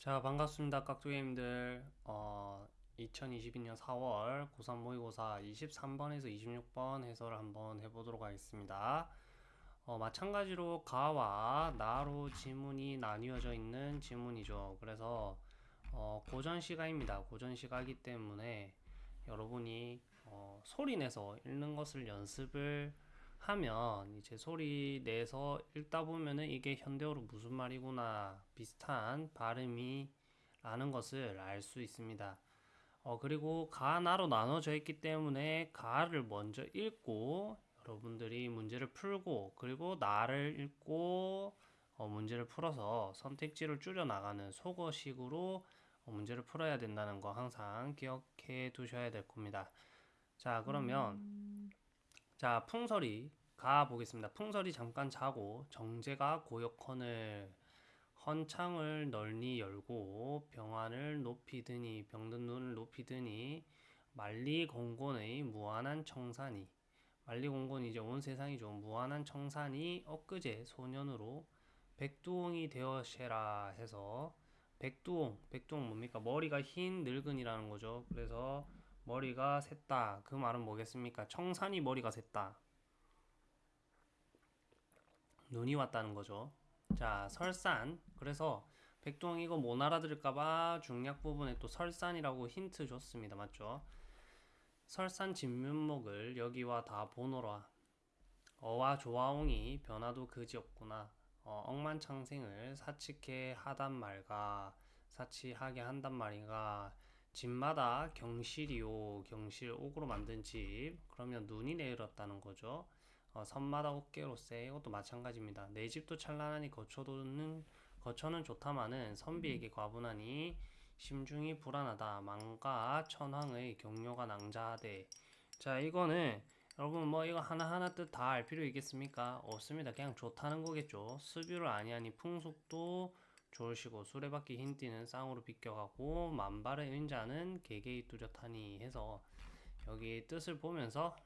자 반갑습니다 깍두기님들. 어, 2022년 4월 고3 모의고사 23번에서 26번 해설을 한번 해보도록 하겠습니다. 어, 마찬가지로 가와 나로 지문이 나뉘어져 있는 지문이죠. 그래서 어, 고전 시각입니다. 고전 시각이기 때문에 여러분이 어, 소리 내서 읽는 것을 연습을 하면 이제 소리 내서 읽다 보면은 이게 현대어로 무슨 말이구나 비슷한 발음이 라는 것을 알 수 있습니다. 어, 그리고 가나로 나눠져 있기 때문에 가를 먼저 읽고 여러분들이 문제를 풀고 그리고 나를 읽고 어, 문제를 풀어서 선택지를 줄여 나가는 속어식으로 어, 문제를 풀어야 된다는 거 항상 기억해 두셔야 될 겁니다. 자 그러면 자 풍설이 가 보겠습니다. 풍설이 잠깐 자고 정제가 고역헌을 헌창을 널리 열고 병안을 높이 드니 병든 눈을 높이 드니 만리공곤의 무한한 청산이 만리공곤이 이제 온 세상이죠. 무한한 청산이 엊그제 소년으로 백두홍이 되어셔라 해서 백두홍 백두홍 뭡니까 머리가 흰 늙은이라는 거죠. 그래서 머리가 샜다. 그 말은 뭐겠습니까? 청산이 머리가 샜다. 눈이 왔다는 거죠. 자, 설산. 그래서 백동 이거 못 알아들을까봐 중략 부분에 또 설산이라고 힌트 줬습니다. 맞죠? 설산 진면목을 여기와 다 보노라. 어와 조화옹이 변화도 그지없구나. 어, 억만창생을 사치케 하단 말가 사치하게 한단 말인가 집마다 경실이요 경실 옥으로 만든 집. 그러면 눈이 내렸다는 거죠. 어, 섬마다 옥계로세. 이것도 마찬가지입니다. 내 집도 찬란하니 거처도는 거처는 좋다마는 선비에게 과분하니 심중이 불안하다. 망가 천황의 경료가 낭자하되. 자 이거는 여러분 뭐 이거 하나하나 뜻 다 알 필요 있겠습니까? 없습니다. 그냥 좋다는 거겠죠. 수뷰를 아니하니 풍속도 좋으시고 수레바퀴 흰띠는 쌍으로 비껴가고 만발의 은자는 개개이 뚜렷하니 해서 여기 뜻을 보면서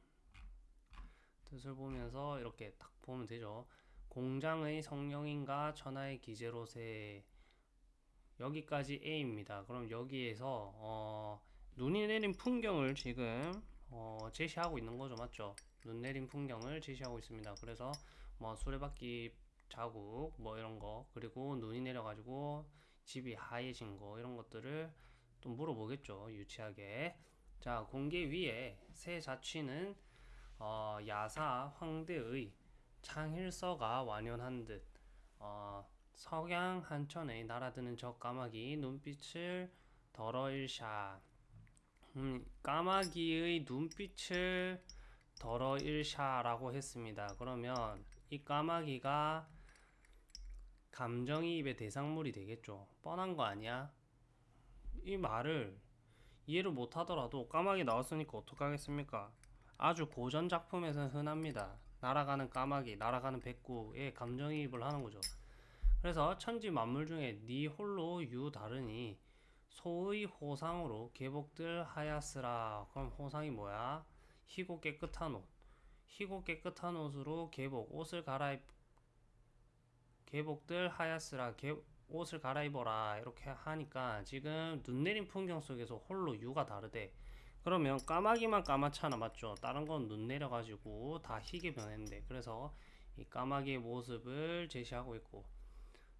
뜻을 보면서 이렇게 딱 보면 되죠. 공장의 성령인가 천하의 기제로세 여기까지 A입니다. 그럼 여기에서 어, 눈이 내린 풍경을 지금 어, 제시하고 있는 거죠. 맞죠? 눈 내린 풍경을 제시하고 있습니다. 그래서 뭐 수레바퀴 자국 뭐 이런 거 그리고 눈이 내려가지고 집이 하얘진 거 이런 것들을 또 물어보겠죠. 유치하게 자 공개 위에 새 자취는 어, 야사 황대의 창일서가 완연한 듯 어, 석양 한천에 날아드는 저 까마귀 눈빛을 덜어일샤 음, 까마귀의 눈빛을 덜어일샤라고 했습니다. 그러면 이 까마귀가 감정이입의 대상물이 되겠죠. 뻔한 거 아니야? 이 말을 이해를 못하더라도 까마귀 나왔으니까 어떡하겠습니까? 아주 고전 작품에서는 흔합니다. 날아가는 까마귀, 날아가는 백구에 감정이입을 하는 거죠. 그래서 천지 만물 중에 네 홀로 유 다르니 소의 호상으로 개복들 하야스라. 그럼 호상이 뭐야? 희고 깨끗한 옷. 희고 깨끗한 옷으로 개복, 옷을 갈아입, 개복들 하야스라. 개, 옷을 갈아입어라. 이렇게 하니까 지금 눈 내린 풍경 속에서 홀로 유가 다르대. 그러면 까마귀만 까맣잖아 맞죠 다른 건 눈 내려가지고 다 희게 변했는데 그래서 이 까마귀의 모습을 제시하고 있고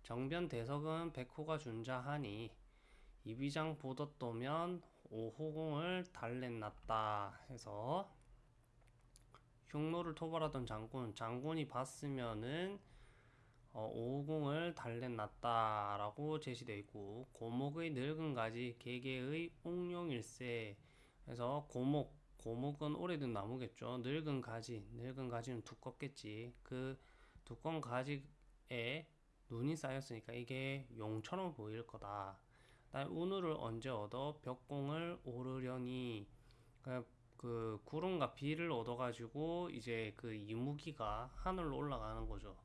정변 대석은 백호가 준자하니 이비장 보덧도면 오호공을 달랬났다 해서 흉노를 토벌하던 장군 장군이 봤으면은 어, 오호공을 달랬났다라고 제시되어 있고 고목의 늙은 가지 개개의 옥룡일세 그래서 고목, 고목은 오래된 나무겠죠. 늙은 가지, 늙은 가지는 두껍겠지. 그 두꺼운 가지에 눈이 쌓였으니까 이게 용처럼 보일 거다. 난 운우를 언제 얻어 벽공을 오르려니 그, 그 구름과 비를 얻어 가지고 이제 그 이무기가 하늘로 올라가는 거죠.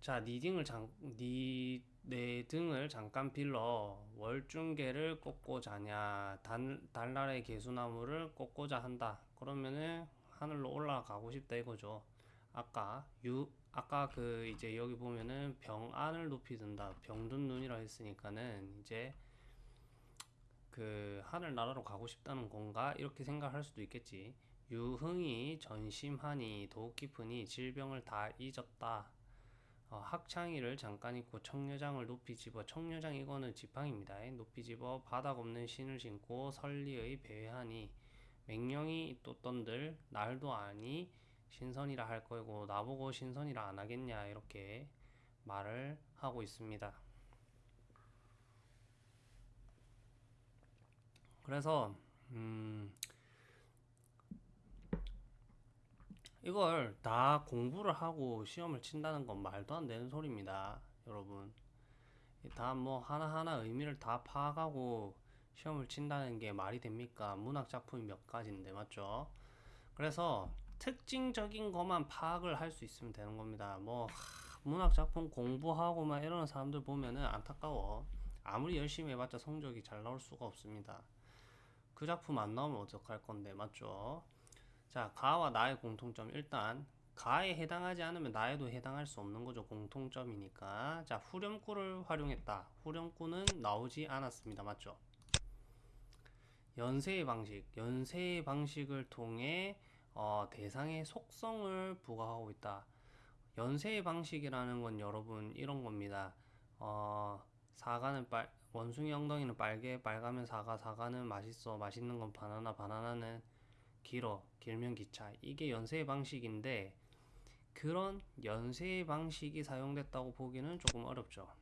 자, 니 등을 장, 니, 내 등을 잠깐 빌러 월중계를 꽂고 자냐 달, 달날의 개수나무를 꽂고자 한다 그러면은 하늘로 올라가고 싶다 이거죠 아까 유 아까 그 이제 여기 보면은 병안을 높이 든다. 병든 눈이라 했으니까는 이제 그 하늘나라로 가고 싶다는 건가? 이렇게 생각할 수도 있겠지. 유흥이 전심하니 더욱 깊으니 질병을 다 잊었다. 어, 학창이를 잠깐 잊고 청려장을 높이 집어 청려장 이거는 지팡입니다. 높이 집어 바닥 없는 신을 신고 설리의 배회하니 맹령이 떴던들 날도 아니 신선이라 할 거고 나보고 신선이라 안 하겠냐 이렇게 말을 하고 있습니다. 그래서 음 이걸 다 공부를 하고 시험을 친다는 건 말도 안 되는 소리입니다. 여러분. 다 뭐 하나하나 의미를 다 파악하고 시험을 친다는 게 말이 됩니까? 문학 작품이 몇 가지인데, 맞죠? 그래서 특징적인 것만 파악을 할 수 있으면 되는 겁니다. 뭐, 하, 문학 작품 공부하고 막 이러는 사람들 보면은 안타까워. 아무리 열심히 해봤자 성적이 잘 나올 수가 없습니다. 그 작품 안 나오면 어떡할 건데, 맞죠? 자, 가와 나의 공통점. 일단, 가에 해당하지 않으면 나에도 해당할 수 없는 거죠. 공통점이니까. 자, 후렴구를 활용했다. 후렴구는 나오지 않았습니다. 맞죠? 연세의 방식. 연세의 방식을 통해 어, 대상의 속성을 부과하고 있다. 연세의 방식이라는 건 여러분 이런 겁니다. 어, 사과는 빨, 원숭이 엉덩이는 빨개, 빨가면 사과, 사과는 맛있어, 맛있는 건 바나나, 바나나는 길어, 길면 기차. 이게 연세의 방식인데, 그런 연세의 방식이 사용됐다고 보기는 조금 어렵죠.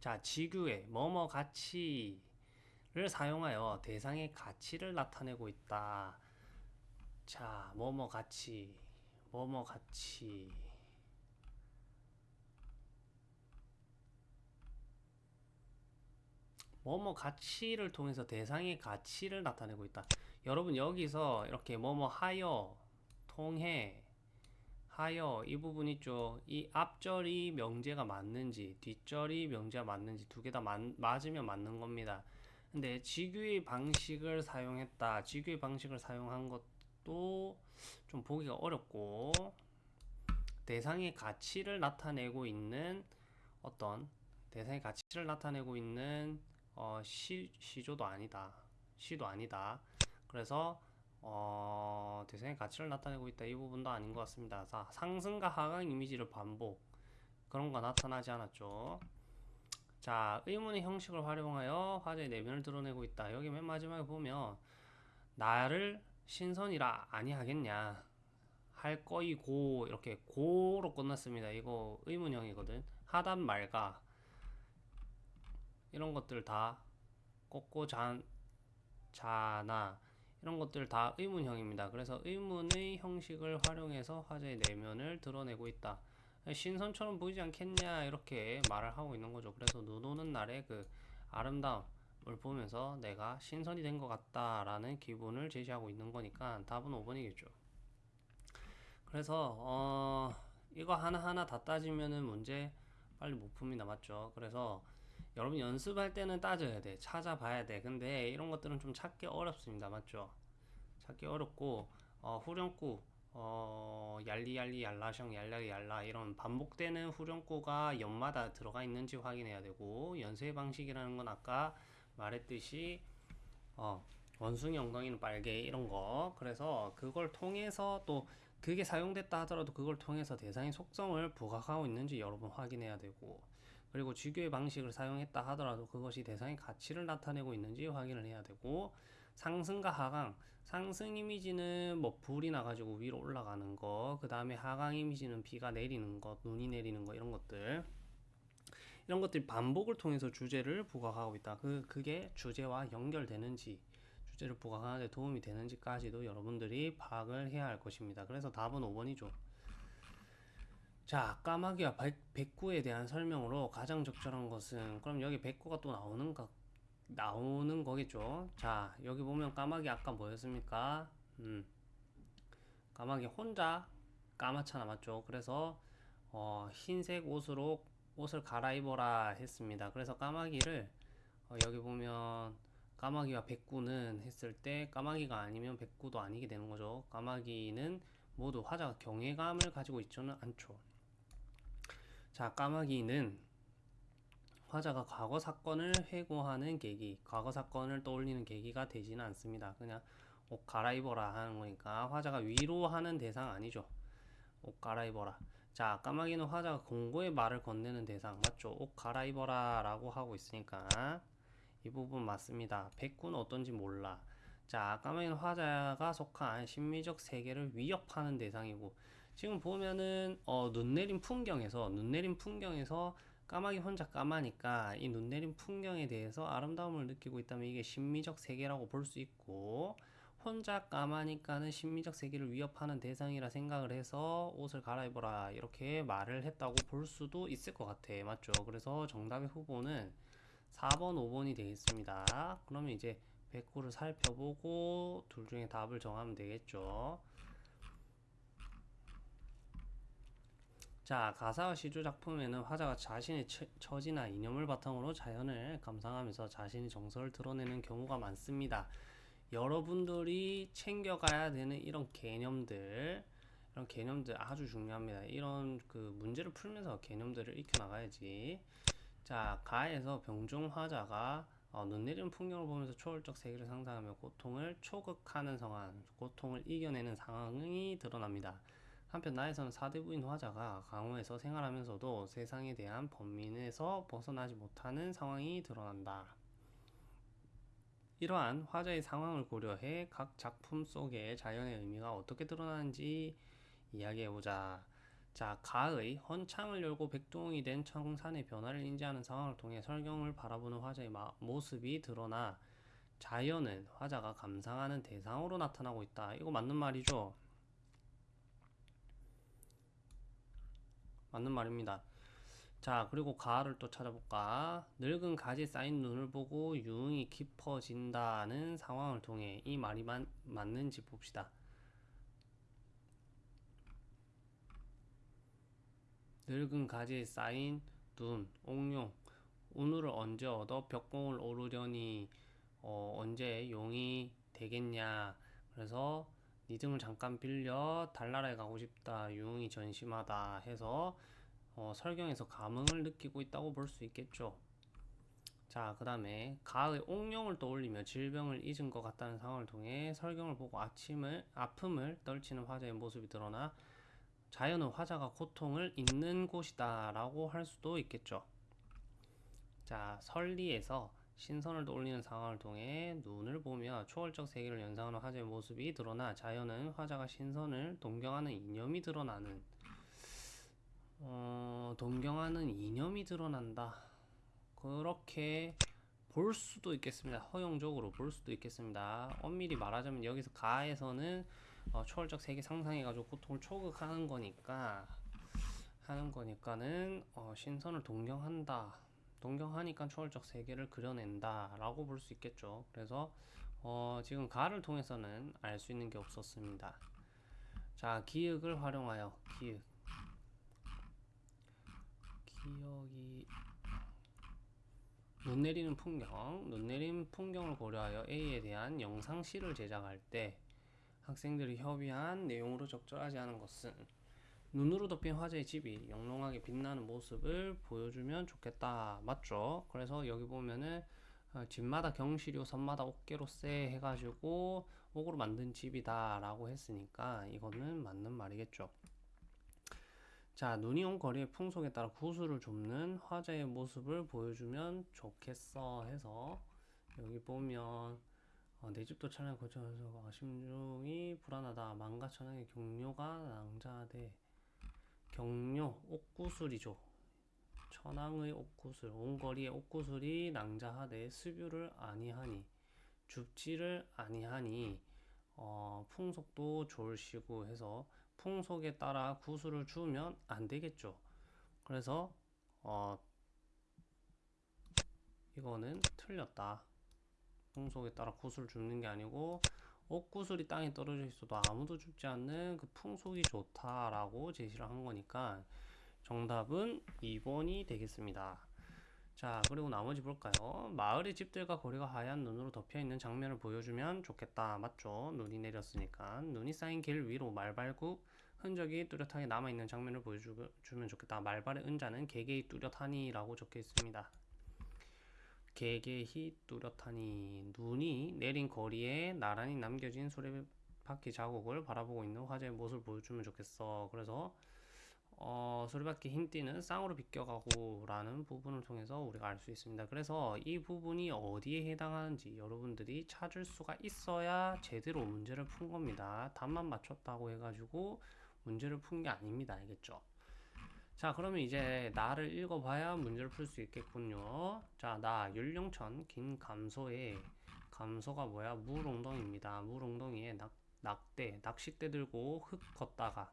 자, 지규의 뭐뭐 가치를 사용하여 대상의 가치를 나타내고 있다. 자, 뭐뭐 가치, 뭐뭐 가치. 뭐뭐 가치를 통해서 대상의 가치를 나타내고 있다. 여러분 여기서 이렇게 뭐뭐 하여, 통해, 하여 이 부분 있죠. 이 앞절이 명제가 맞는지 뒷절이 명제가 맞는지 두 개 다 맞으면 맞는 겁니다. 근데 지규의 방식을 사용했다. 지규의 방식을 사용한 것도 좀 보기가 어렵고 대상의 가치를 나타내고 있는 어떤 대상의 가치를 나타내고 있는 어, 시, 시조도 아니다. 시도 아니다. 그래서 어, 대상의 가치를 나타내고 있다. 이 부분도 아닌 것 같습니다. 자, 상승과 하강 이미지를 반복. 그런 거 나타나지 않았죠. 자, 의문의 형식을 활용하여 화제의 내면을 드러내고 있다. 여기 맨 마지막에 보면 나를 신선이라 아니하겠냐. 할 거이고 이렇게 고로 끝났습니다. 이거 의문형이거든. 하단 말가 이런 것들 다 꺾고 잔 자나 이런 것들 다 의문형입니다. 그래서 의문의 형식을 활용해서 화제의 내면을 드러내고 있다. 신선처럼 보이지 않겠냐 이렇게 말을 하고 있는 거죠. 그래서 눈 오는 날의 그 아름다움을 보면서 내가 신선이 된 것 같다라는 기분을 제시하고 있는 거니까 답은 5번이겠죠. 그래서 어 이거 하나하나 다 따지면은 문제 빨리 못 풉니다. 맞죠? 그래서 여러분 연습할 때는 따져야 돼. 찾아봐야 돼. 근데 이런 것들은 좀 찾기 어렵습니다. 맞죠? 찾기 어렵고 어, 후렴구 어, 얄리얄리 얄라셩 얄라리 얄라 이런 반복되는 후렴구가 연마다 들어가 있는지 확인해야 되고 연세 방식이라는 건 아까 말했듯이 어, 원숭이 엉덩이는 빨개 이런 거 그래서 그걸 통해서 또 그게 사용됐다 하더라도 그걸 통해서 대상의 속성을 부각하고 있는지 여러분 확인해야 되고 그리고 주교의 방식을 사용했다 하더라도 그것이 대상의 가치를 나타내고 있는지 확인을 해야 되고 상승과 하강 상승 이미지는 뭐 불이 나가지고 위로 올라가는 거, 그 다음에 하강 이미지는 비가 내리는 것, 눈이 내리는 거 이런 것들 이런 것들이 반복을 통해서 주제를 부각하고 있다. 그 그게 주제와 연결되는지 주제를 부각하는 데 도움이 되는지까지도 여러분들이 파악을 해야 할 것입니다. 그래서 답은 5번이죠. 자, 까마귀와 백구에 대한 설명으로 가장 적절한 것은 그럼 여기 백구가 또 나오는가 나오는 거겠죠. 자, 여기 보면 까마귀 아까 뭐였습니까? 음, 까마귀 혼자 까맣잖아, 맞죠? 그래서 어, 흰색 옷으로 옷을 갈아입어라 했습니다. 그래서 까마귀를 어, 여기 보면 까마귀와 백구는 했을 때 까마귀가 아니면 백구도 아니게 되는 거죠. 까마귀는 모두 화자가 경외감을 가지고 있지는 않죠. 자, 까마귀는 화자가 과거 사건을 회고하는 계기, 과거 사건을 떠올리는 계기가 되지는 않습니다. 그냥 옷 갈아입어라 하는 거니까 화자가 위로하는 대상 아니죠. 옷 갈아입어라. 자, 까마귀는 화자가 공고의 말을 건네는 대상 맞죠? 옷 갈아입어라 라고 하고 있으니까 이 부분 맞습니다. 백구는 어떤지 몰라. 자, 까마귀는 화자가 속한 심미적 세계를 위협하는 대상이고 지금 보면은 어, 눈 내린 풍경에서 눈 내린 풍경에서 까마귀 혼자 까마니까 이 눈 내린 풍경에 대해서 아름다움을 느끼고 있다면 이게 심미적 세계라고 볼 수 있고 혼자 까마니까는 심미적 세계를 위협하는 대상이라 생각을 해서 옷을 갈아입어라 이렇게 말을 했다고 볼 수도 있을 것 같아. 맞죠? 그래서 정답의 후보는 4번 5번이 되겠습니다. 그러면 이제 백구를 살펴보고 둘 중에 답을 정하면 되겠죠 자, 가사와 시조 작품에는 화자가 자신의 처, 처지나 이념을 바탕으로 자연을 감상하면서 자신의 정서를 드러내는 경우가 많습니다. 여러분들이 챙겨가야 되는 이런 개념들, 이런 개념들 아주 중요합니다. 이런 그 문제를 풀면서 개념들을 익혀 나가야지. 자, 가에서 병중 화자가 어, 눈 내리는 풍경을 보면서 초월적 세계를 상상하며 고통을 초극하는 상황, 고통을 이겨내는 상황이 드러납니다. 한편 나에서는 사대부인 화자가 강호에서 생활하면서도 세상에 대한 범민에서 벗어나지 못하는 상황이 드러난다. 이러한 화자의 상황을 고려해 각 작품 속의 자연의 의미가 어떻게 드러나는지 이야기해보자. 자, 가의 헌창을 열고 백동이 된 청산의 변화를 인지하는 상황을 통해 설경을 바라보는 화자의 모습이 드러나 자연은 화자가 감상하는 대상으로 나타나고 있다. 이거 맞는 말이죠? 맞는 말입니다. 자, 그리고 가를 또 찾아볼까? 늙은 가지 쌓인 눈을 보고 유흥이 깊어진다는 상황을 통해 이 말이 만, 맞는지 봅시다. 늙은 가지에 쌓인 눈, 옥룡, 운우를 언제 얻어 벽공을 오르려니 어, 언제 용이 되겠냐. 그래서 니 등을 잠깐 빌려 달나라에 가고 싶다. 유흥이 전심하다 해서 어, 설경에서 감흥을 느끼고 있다고 볼 수 있겠죠. 자, 그 다음에 가의 옥룡을 떠올리며 질병을 잊은 것 같다는 상황을 통해 설경을 보고 아침을 아픔을 떨치는 화자의 모습이 드러나 자연은 화자가 고통을 잊는 곳이다 라고 할 수도 있겠죠. 자, 설리에서 신선을 떠올리는 상황을 통해 눈을 보며 초월적 세계를 연상하는 화자의 모습이 드러나 자연은 화자가 신선을 동경하는 이념이 드러나는 어, 동경하는 이념이 드러난다. 그렇게 볼 수도 있겠습니다. 허용적으로 볼 수도 있겠습니다. 엄밀히 말하자면 여기서 가에서는 어, 초월적 세계 상상해가지고 고통을 초극하는 거니까 하는 거니까는 어, 신선을 동경한다. 동경하니까 초월적 세계를 그려낸다 라고 볼 수 있겠죠. 그래서 어, 지금 가를 통해서는 알 수 있는 게 없었습니다. 자 기역을 활용하여 기역 기억이 눈 내리는 풍경 눈 내리는 풍경을 고려하여 A에 대한 영상실을 제작할 때 학생들이 협의한 내용으로 적절하지 않은 것은 눈으로 덮인 화재의 집이 영롱하게 빛나는 모습을 보여주면 좋겠다. 맞죠? 그래서 여기 보면은 어, 집마다 경시료 섬마다 옥계로세 해가지고 옥으로 만든 집이다 라고 했으니까 이거는 맞는 말이겠죠. 자 눈이 온 거리의 풍속에 따라 구슬을 줍는 화재의 모습을 보여주면 좋겠어 해서 여기 보면 어, 내 집도 차량에 거쳐서 심중이 불안하다. 망가천왕의 경료가 낭자돼 경료, 옥구슬이죠. 천왕의 옥구슬, 온거리의 옥구슬이 낭자하되 수뷰를 아니하니 줍지를 아니하니 어, 풍속도 졸시고 해서 풍속에 따라 구슬을 주면 안 되겠죠. 그래서 어, 이거는 틀렸다. 풍속에 따라 구슬을 줍는 게 아니고 옥구슬이 땅에 떨어져 있어도 아무도 죽지 않는 그 풍속이 좋다라고 제시를 한 거니까 정답은 2번이 되겠습니다. 자 그리고 나머지 볼까요? 마을의 집들과 거리가 하얀 눈으로 덮여 있는 장면을 보여주면 좋겠다. 맞죠? 눈이 내렸으니까 눈이 쌓인 길 위로 말발굽 흔적이 뚜렷하게 남아있는 장면을 보여주면 좋겠다. 말발의 은자는 개개히 뚜렷하니 라고 적혀 있습니다. 개개히 뚜렷하니 눈이 내린 거리에 나란히 남겨진 수레바퀴 자국을 바라보고 있는 화제의 모습을 보여주면 좋겠어. 그래서 어, 수레바퀴 흰 띠는 쌍으로 비껴가고 라는 부분을 통해서 우리가 알 수 있습니다. 그래서 이 부분이 어디에 해당하는지 여러분들이 찾을 수가 있어야 제대로 문제를 푼 겁니다. 답만 맞췄다고 해가지고 문제를 푼 게 아닙니다. 알겠죠? 자, 그러면 이제 나를 읽어봐야 문제를 풀 수 있겠군요. 자, 나 율령천 긴 감소에 감소가 뭐야? 물웅덩이입니다. 물웅덩이에 낙, 낙대, 낚싯대 들고 흙 걷다가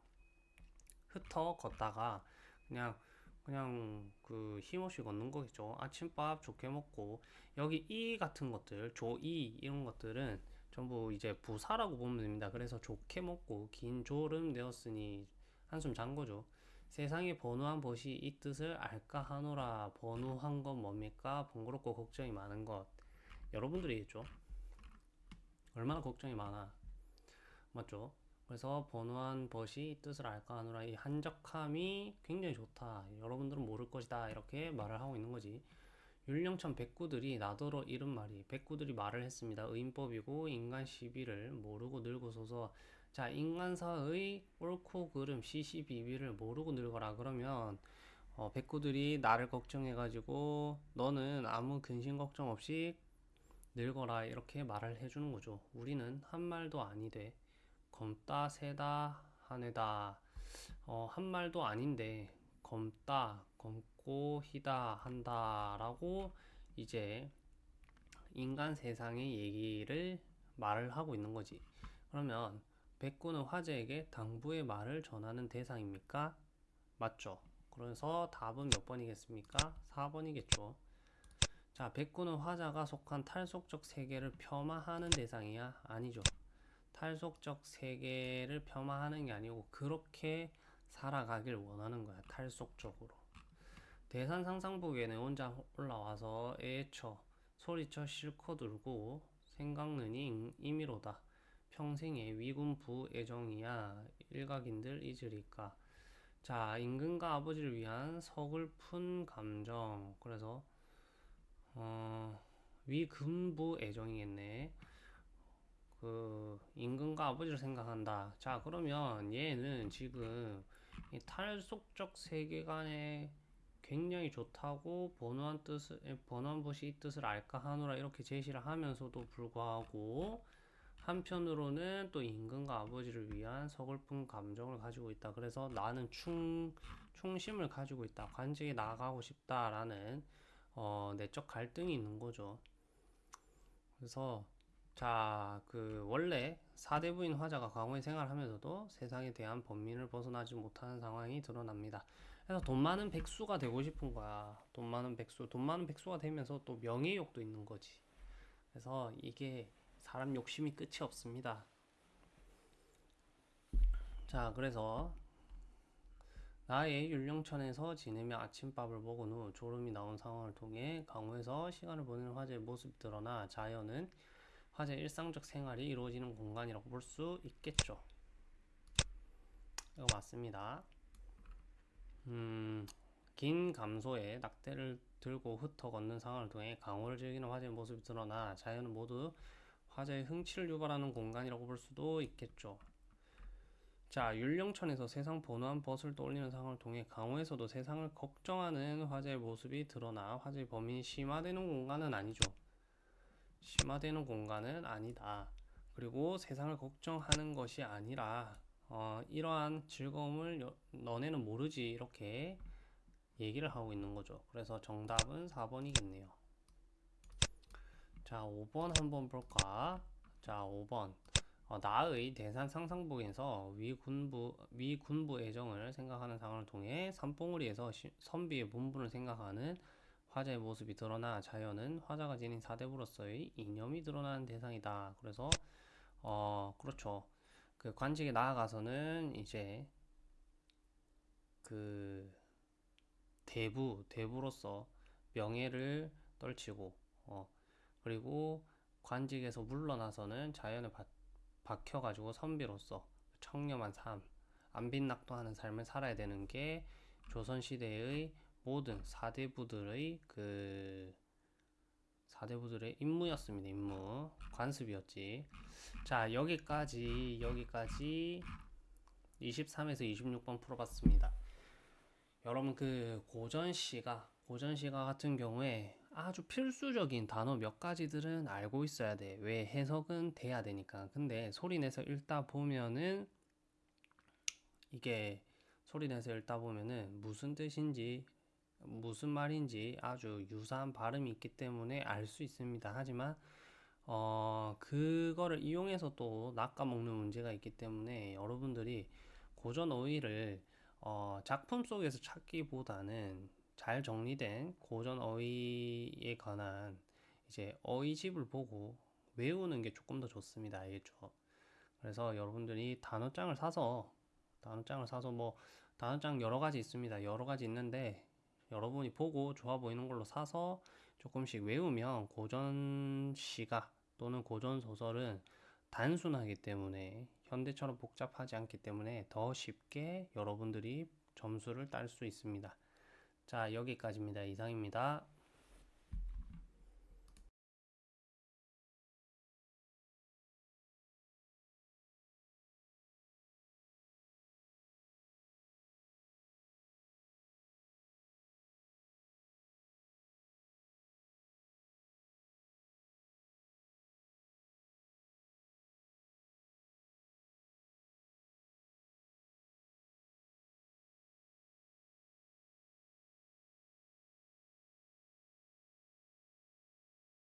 흩어 걷다가 그냥 그냥 그 힘없이 걷는 거겠죠. 아침밥 좋게 먹고 여기 이 같은 것들, 조이 이런 것들은 전부 이제 부사라고 보면 됩니다. 그래서 좋게 먹고 긴 졸음 되었으니 한숨 잔 거죠. 세상에 번우한 것이 이 뜻을 알까 하노라. 번우한 건 뭡니까? 번거롭고 걱정이 많은 것. 여러분들이겠죠. 얼마나 걱정이 많아. 맞죠? 그래서 번우한 것이 이 뜻을 알까 하노라. 이 한적함이 굉장히 좋다. 여러분들은 모를 것이다. 이렇게 말을 하고 있는 거지. 율령천 백구들이 나더러 이른 말이 백구들이 말을 했습니다. 의인법이고 인간 시비를 모르고 늙어서서 자 인간사의 옳고 그름 시시비비를 모르고 늙어라 그러면 어, 백구들이 나를 걱정해가지고 너는 아무 근심 걱정 없이 늙어라 이렇게 말을 해주는 거죠. 우리는 한 말도 아니되 검다 세다 하네다 어, 한 말도 아닌데 검다 검 고 희다 한다라고 이제 인간 세상의 얘기를 말을 하고 있는 거지. 그러면 백구는 화제에게 당부의 말을 전하는 대상입니까? 맞죠? 그래서 답은 몇 번이겠습니까? 4번이겠죠. 자, 백구는 화자가 속한 탈속적 세계를 폄하하는 대상이야? 아니죠. 탈속적 세계를 폄하하는 게 아니고 그렇게 살아가길 원하는 거야. 탈속적으로. 대산 상상복에는 혼자 올라와서 애쳐 소리쳐 실컷 울고 생각느니 임의로다. 평생의 위군부 애정이야 일각인들 잊으리까. 자, 임금과 아버지를 위한 서글픈 감정. 그래서 어, 위군부 애정이겠네. 그 임금과 아버지를 생각한다. 자, 그러면 얘는 지금 이 탈속적 세계관에 굉장히 좋다고 번호한 뜻을 번호한 것이 이 뜻을 알까 하노라 이렇게 제시를 하면서도 불구하고 한편으로는 또 임금과 아버지를 위한 서글픈 감정을 가지고 있다. 그래서 나는 충 충심을 가지고 있다. 관직에 나가고 싶다라는 어, 내적 갈등이 있는 거죠. 그래서 자, 그 원래 사대부인 화자가 과거에 생활하면서도 세상에 대한 범민을 벗어나지 못하는 상황이 드러납니다. 그래서 돈 많은 백수가 되고 싶은 거야. 돈 많은 백수, 돈 많은 백수가 되면서 또 명예욕도 있는 거지. 그래서 이게 사람 욕심이 끝이 없습니다. 자, 그래서 나의 율령천에서 지내며 아침밥을 먹은 후 졸음이 나온 상황을 통해 강호에서 시간을 보내는 화제의 모습이 드러나 자연은 화제 일상적 생활이 이루어지는 공간이라고 볼 수 있겠죠. 이거 맞습니다. 음, 긴 감소에 낙대를 들고 흩어 걷는 상황을 통해 강호를 즐기는 화제의 모습이 드러나 자연은 모두 화제의 흥치를 유발하는 공간이라고 볼 수도 있겠죠. 자, 율령천에서 세상 번호한 벗을 떠올리는 상황을 통해 강호에서도 세상을 걱정하는 화제의 모습이 드러나 화제의 범인이 심화되는 공간은 아니죠. 심화되는 공간은 아니다. 그리고 세상을 걱정하는 것이 아니라 어, 이러한 즐거움을 여, 너네는 모르지 이렇게 얘기를 하고 있는 거죠. 그래서 정답은 4번이겠네요. 자, 5번 한번 볼까? 자, 5번. 어, 나의 대산 상상복에서 위군부 위군부 애정을 생각하는 상황을 통해 산봉우리에서 시, 선비의 본분을 생각하는 화자의 모습이 드러나 자연은 화자가 지닌 사대부로서의 이념이 드러나는 대상이다. 그래서 어 그렇죠. 그 관직에 나아가서는 이제 그 대부 대부로서 명예를 떨치고 어 그리고 관직에서 물러나서는 자연에 바, 박혀가지고 선비로서 청렴한 삶 안빈낙도 하는 삶을 살아야 되는 게 조선시대의 모든 사대부들의 그 사대부들의 임무였습니다. 임무 관습이었지. 자 여기까지 여기까지 23에서 26번 풀어봤습니다. 여러분 그 고전시가 고전시가 같은 경우에 아주 필수적인 단어 몇 가지들은 알고 있어야 돼. 왜 해석은 돼야 되니까. 근데 소리 내서 읽다 보면은 이게 소리 내서 읽다 보면은 무슨 뜻인지 무슨 말인지 아주 유사한 발음이 있기 때문에 알 수 있습니다. 하지만 어 그거를 이용해서 또 낚아먹는 문제가 있기 때문에 여러분들이 고전 어휘를 어 작품 속에서 찾기보다는 잘 정리된 고전 어휘에 관한 이제 어휘집을 보고 외우는 게 조금 더 좋습니다. 알겠죠? 그래서 여러분들이 단어장을 사서 단어장을 사서 뭐 단어장 여러 가지 있습니다. 여러 가지 있는데 여러분이 보고 좋아 보이는 걸로 사서 조금씩 외우면 고전 시가 또는 고전 소설은 단순하기 때문에 현대처럼 복잡하지 않기 때문에 더 쉽게 여러분들이 점수를 딸 수 있습니다. 자, 여기까지입니다. 이상입니다.